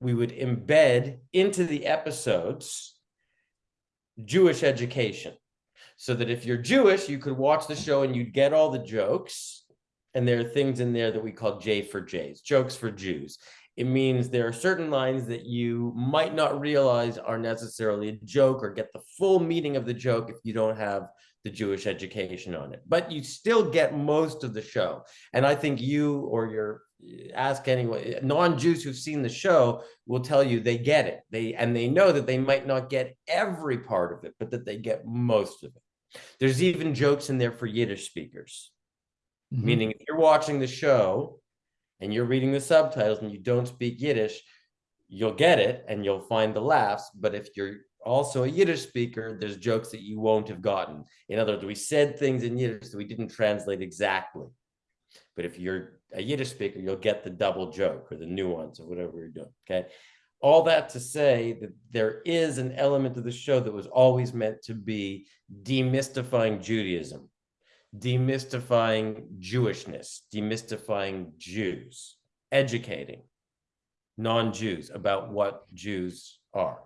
we would embed into the episodes Jewish education. So that if you're Jewish, you could watch the show and you'd get all the jokes. And there are things in there that we call J for J's, jokes for Jews. It means there are certain lines that you might not realize are necessarily a joke or get the full meaning of the joke if you don't have the Jewish education on it. But you still get most of the show. And I think you or your ask anyone non-Jews who've seen the show will tell you they get it. They and they know that they might not get every part of it, but that they get most of it. There's even jokes in there for Yiddish speakers. Mm -hmm. Meaning if you're watching the show and you're reading the subtitles and you don't speak Yiddish, you'll get it and you'll find the laughs. But if you're also a Yiddish speaker, there's jokes that you won't have gotten. In other words, we said things in Yiddish that we didn't translate exactly. But if you're a Yiddish speaker, you'll get the double joke or the nuance or whatever you're doing, okay? All that to say that there is an element of the show that was always meant to be demystifying Judaism, demystifying Jewishness, demystifying Jews, educating non-Jews about what Jews are.